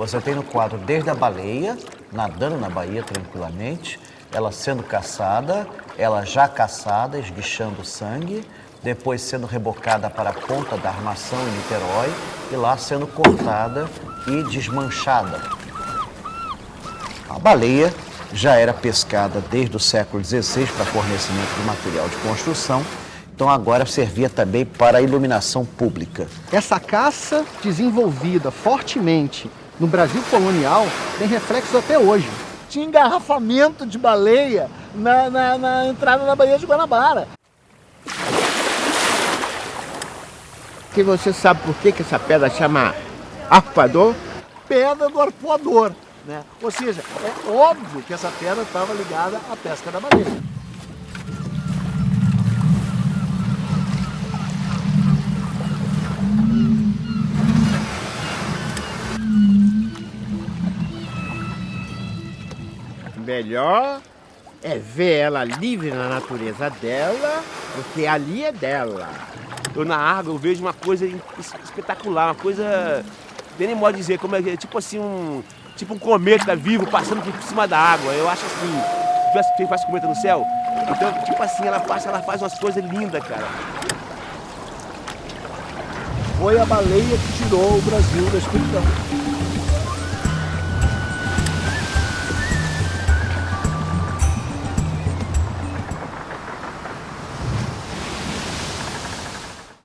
Você tem no quadro desde a baleia, nadando na baía tranquilamente, ela sendo caçada, ela já caçada, esguichando sangue, depois sendo rebocada para a ponta da armação em Niterói e lá sendo cortada e desmanchada. A baleia já era pescada desde o século XVI para fornecimento de material de construção, então agora servia também para a iluminação pública. Essa caça desenvolvida fortemente no Brasil colonial tem reflexos até hoje. Tinha engarrafamento de baleia na, na, na entrada da Baía de Guanabara. Que você sabe por que, que essa pedra chama arpoador? Pedra do arpoador. Né? Ou seja, é óbvio que essa pedra estava ligada à pesca da baleia. Melhor é ver ela livre na natureza dela, porque ali é dela. Eu na água eu vejo uma coisa espetacular, uma coisa, nem modo dizer, como é, tipo assim um, tipo um cometa vivo passando por cima da água. Eu acho assim, tivesse quem faz cometa no céu, então tipo assim ela passa, ela faz umas coisas lindas, cara. Foi a baleia que tirou o Brasil da escuridão.